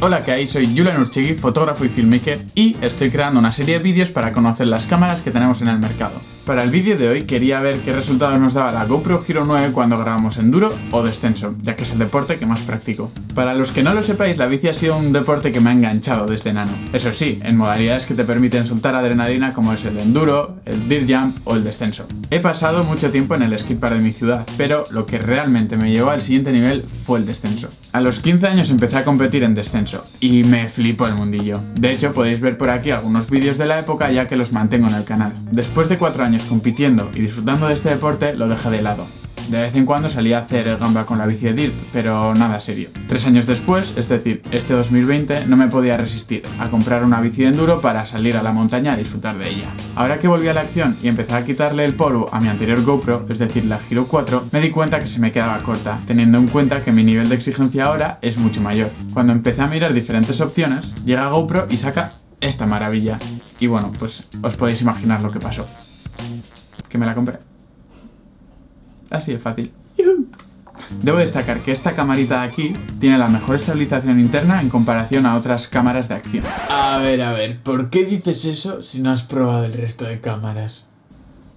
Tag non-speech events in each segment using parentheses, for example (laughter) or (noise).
Hola, ¿qué hay? Soy Julian Urchegui, fotógrafo y filmmaker y estoy creando una serie de vídeos para conocer las cámaras que tenemos en el mercado. Para el vídeo de hoy quería ver qué resultados nos daba la GoPro Hero 9 cuando grabamos enduro o descenso, ya que es el deporte que más practico. Para los que no lo sepáis, la bici ha sido un deporte que me ha enganchado desde nano. Eso sí, en modalidades que te permiten soltar adrenalina como es el enduro, el dirt jump o el descenso. He pasado mucho tiempo en el skatepark de mi ciudad, pero lo que realmente me llevó al siguiente nivel fue el descenso. A los 15 años empecé a competir en descenso y me flipó el mundillo. De hecho, podéis ver por aquí algunos vídeos de la época ya que los mantengo en el canal. Después de 4 años compitiendo y disfrutando de este deporte, lo dejé de lado. De vez en cuando salía a hacer el gamba con la bici de Dirt, pero nada serio. Tres años después, es decir, este 2020, no me podía resistir a comprar una bici de enduro para salir a la montaña a disfrutar de ella. Ahora que volví a la acción y empecé a quitarle el polvo a mi anterior GoPro, es decir, la Hero 4, me di cuenta que se me quedaba corta, teniendo en cuenta que mi nivel de exigencia ahora es mucho mayor. Cuando empecé a mirar diferentes opciones, llega GoPro y saca esta maravilla. Y bueno, pues os podéis imaginar lo que pasó que me la compré. Así de fácil. Debo destacar que esta camarita de aquí tiene la mejor estabilización interna en comparación a otras cámaras de acción. A ver, a ver, ¿por qué dices eso si no has probado el resto de cámaras?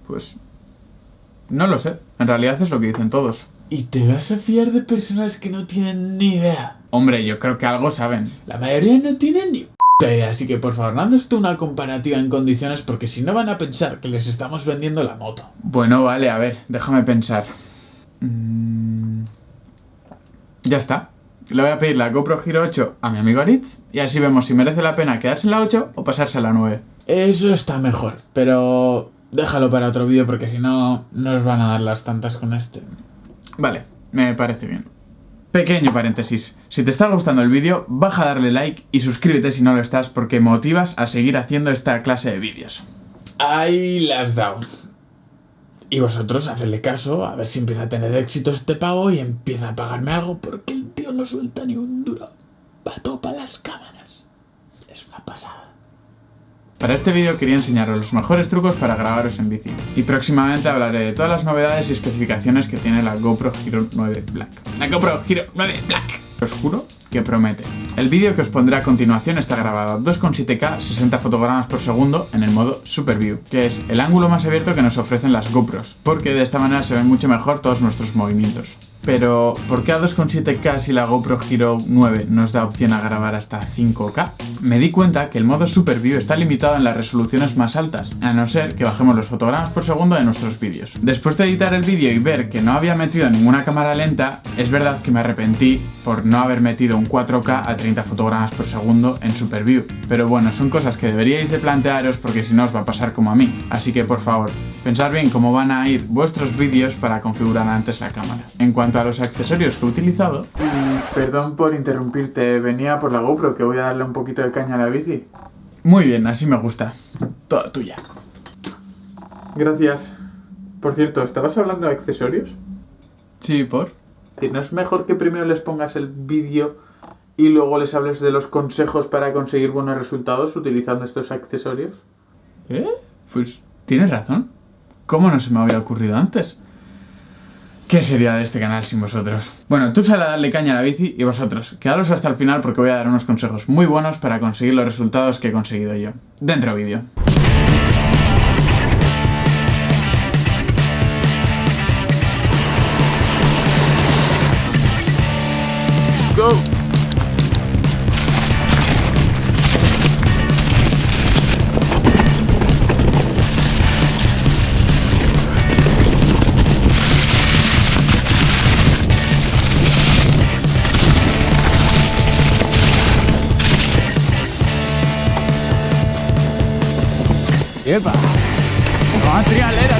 Pues... No lo sé, en realidad es lo que dicen todos. ¿Y te vas a fiar de personas que no tienen ni idea? Hombre, yo creo que algo saben. La mayoría no tienen ni Así que por favor, no tú una comparativa en condiciones porque si no van a pensar que les estamos vendiendo la moto. Bueno, vale, a ver, déjame pensar. Mm, ya está. Le voy a pedir la GoPro Hero 8 a mi amigo Aritz y así vemos si merece la pena quedarse en la 8 o pasarse a la 9. Eso está mejor, pero déjalo para otro vídeo porque si no nos van a dar las tantas con este. Vale, me parece bien. Pequeño paréntesis, si te está gustando el vídeo, baja a darle like y suscríbete si no lo estás porque motivas a seguir haciendo esta clase de vídeos. Ahí las dado. Y vosotros hacedle caso, a ver si empieza a tener éxito este pavo y empieza a pagarme algo porque el tío no suelta ni un duro. Va todo para las cámaras. Es una pasada. Para este vídeo quería enseñaros los mejores trucos para grabaros en bici y próximamente hablaré de todas las novedades y especificaciones que tiene la GoPro Hero 9 Black. La GoPro Hero 9 Black. Os juro que promete. El vídeo que os pondré a continuación está grabado a 2,7K 60 fotogramas por segundo en el modo Super View, que es el ángulo más abierto que nos ofrecen las GoPros, porque de esta manera se ven mucho mejor todos nuestros movimientos. Pero, ¿por qué a 2,7K si la GoPro Hero 9 nos da opción a grabar hasta 5K? Me di cuenta que el modo Super View está limitado en las resoluciones más altas, a no ser que bajemos los fotogramas por segundo de nuestros vídeos. Después de editar el vídeo y ver que no había metido ninguna cámara lenta, es verdad que me arrepentí por no haber metido un 4K a 30 fotogramas por segundo en Super View. Pero bueno, son cosas que deberíais de plantearos porque si no os va a pasar como a mí. Así que por favor, pensad bien cómo van a ir vuestros vídeos para configurar antes la cámara. En cuanto a los accesorios que he utilizado... perdón por interrumpirte, venía por la GoPro que voy a darle un poquito de caña a la bici. Muy bien, así me gusta. Toda tuya. Gracias. Por cierto, ¿estabas hablando de accesorios? Sí, ¿por? ¿No es mejor que primero les pongas el vídeo y luego les hables de los consejos para conseguir buenos resultados utilizando estos accesorios? ¿Eh? Pues tienes razón. ¿Cómo no se me había ocurrido antes? ¿Qué sería de este canal sin vosotros? Bueno, tú sal a darle caña a la bici y vosotros, quedaros hasta el final porque voy a dar unos consejos muy buenos para conseguir los resultados que he conseguido yo. Dentro vídeo. Go! Epa, vamos a trialera.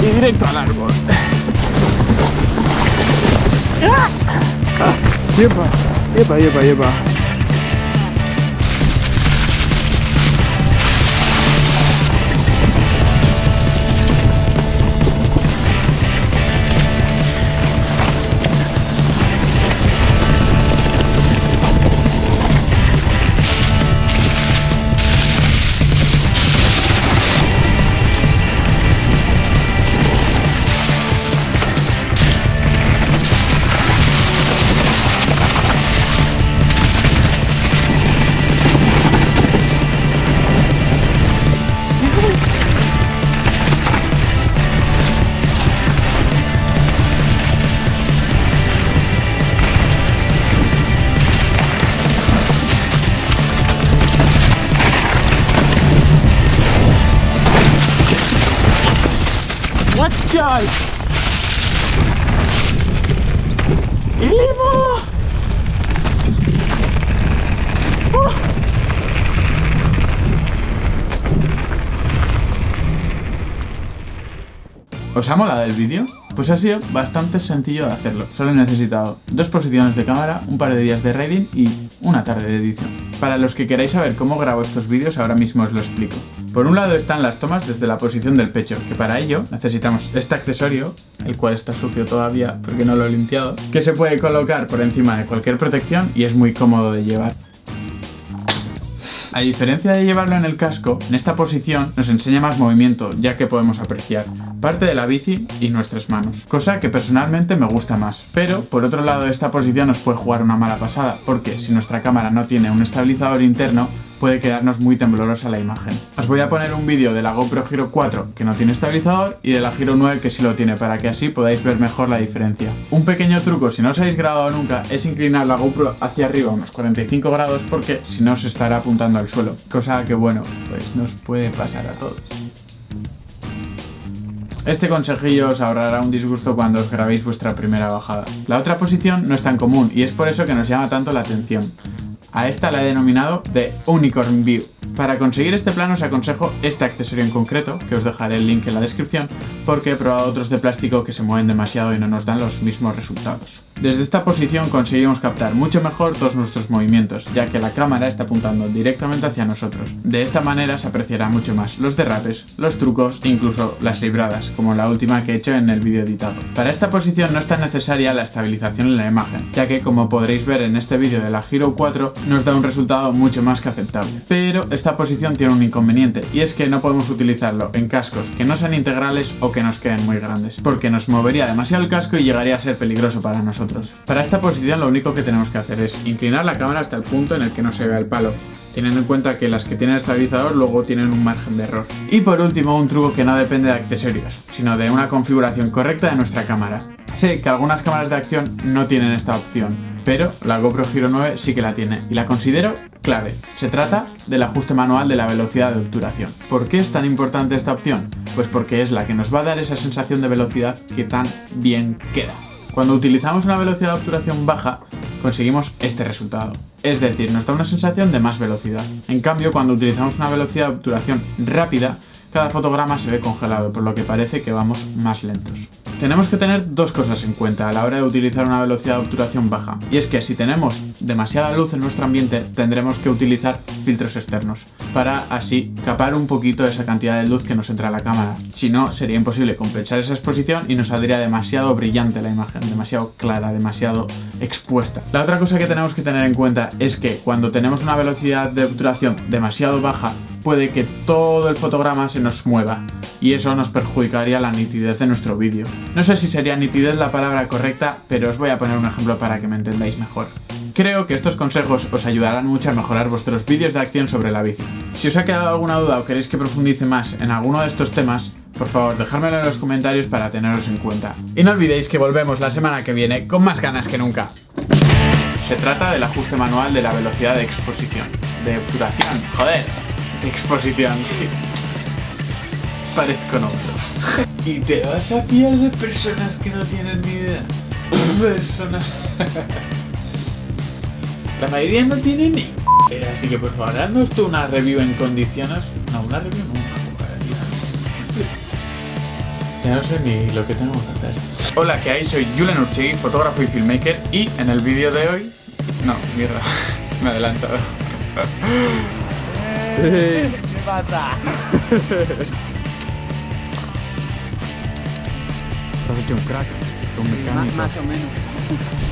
Y directo al árbol. Epa, epa, epa. chaval! ¡Ilimo! ¿Os ha molado el vídeo? Pues ha sido bastante sencillo de hacerlo. Solo he necesitado dos posiciones de cámara, un par de días de raiding y una tarde de edición. Para los que queráis saber cómo grabo estos vídeos, ahora mismo os lo explico. Por un lado están las tomas desde la posición del pecho, que para ello necesitamos este accesorio, el cual está sucio todavía porque no lo he limpiado, que se puede colocar por encima de cualquier protección y es muy cómodo de llevar. A diferencia de llevarlo en el casco, en esta posición nos enseña más movimiento, ya que podemos apreciar parte de la bici y nuestras manos, cosa que personalmente me gusta más. Pero, por otro lado, esta posición nos puede jugar una mala pasada, porque si nuestra cámara no tiene un estabilizador interno, puede quedarnos muy temblorosa la imagen. Os voy a poner un vídeo de la GoPro Hero 4 que no tiene estabilizador y de la Hero 9 que sí lo tiene para que así podáis ver mejor la diferencia. Un pequeño truco si no os habéis grabado nunca es inclinar la GoPro hacia arriba unos 45 grados porque si no se estará apuntando al suelo, cosa que bueno, pues nos puede pasar a todos. Este consejillo os ahorrará un disgusto cuando os grabéis vuestra primera bajada. La otra posición no es tan común y es por eso que nos llama tanto la atención. A esta la he denominado de Unicorn View. Para conseguir este plano os aconsejo este accesorio en concreto, que os dejaré el link en la descripción, porque he probado otros de plástico que se mueven demasiado y no nos dan los mismos resultados. Desde esta posición conseguimos captar mucho mejor todos nuestros movimientos, ya que la cámara está apuntando directamente hacia nosotros. De esta manera se apreciará mucho más los derrapes, los trucos e incluso las libradas, como la última que he hecho en el vídeo editado. Para esta posición no es tan necesaria la estabilización en la imagen, ya que como podréis ver en este vídeo de la Hero 4 nos da un resultado mucho más que aceptable. Pero esta posición tiene un inconveniente, y es que no podemos utilizarlo en cascos que no sean integrales o que nos queden muy grandes, porque nos movería demasiado el casco y llegaría a ser peligroso para nosotros. Para esta posición lo único que tenemos que hacer es inclinar la cámara hasta el punto en el que no se vea el palo, teniendo en cuenta que las que tienen estabilizador luego tienen un margen de error. Y por último, un truco que no depende de accesorios, sino de una configuración correcta de nuestra cámara. Sé que algunas cámaras de acción no tienen esta opción, pero la GoPro Hero 9 sí que la tiene y la considero clave. Se trata del ajuste manual de la velocidad de obturación. ¿Por qué es tan importante esta opción? Pues porque es la que nos va a dar esa sensación de velocidad que tan bien queda. Cuando utilizamos una velocidad de obturación baja, conseguimos este resultado. Es decir, nos da una sensación de más velocidad. En cambio, cuando utilizamos una velocidad de obturación rápida, cada fotograma se ve congelado, por lo que parece que vamos más lentos. Tenemos que tener dos cosas en cuenta a la hora de utilizar una velocidad de obturación baja, y es que si tenemos demasiada luz en nuestro ambiente, tendremos que utilizar filtros externos, para así capar un poquito esa cantidad de luz que nos entra a la cámara. Si no, sería imposible compensar esa exposición y nos saldría demasiado brillante la imagen, demasiado clara, demasiado expuesta. La otra cosa que tenemos que tener en cuenta es que cuando tenemos una velocidad de obturación demasiado baja, puede que todo el fotograma se nos mueva y eso nos perjudicaría la nitidez de nuestro vídeo. No sé si sería nitidez la palabra correcta, pero os voy a poner un ejemplo para que me entendáis mejor. Creo que estos consejos os ayudarán mucho a mejorar vuestros vídeos de acción sobre la bici. Si os ha quedado alguna duda o queréis que profundice más en alguno de estos temas, por favor, dejármelo en los comentarios para teneros en cuenta. Y no olvidéis que volvemos la semana que viene con más ganas que nunca. Se trata del ajuste manual de la velocidad de exposición. De obturación, joder, de exposición. Parezco novio. Y te vas a fiar de personas que no tienen ni idea. Personas. La mayoría no tiene ni así que por favor, haznos tú una review en condiciones. No, una review no, una Ya no sé ni lo que tengo que hacer. Hola, ¿qué hay? Soy Julen Urchegui, fotógrafo y filmmaker y en el vídeo de hoy... No, mierda, (laughs) me he adelantado. ¿Qué pasa? Has hecho un crack, un mecánico. Más o menos.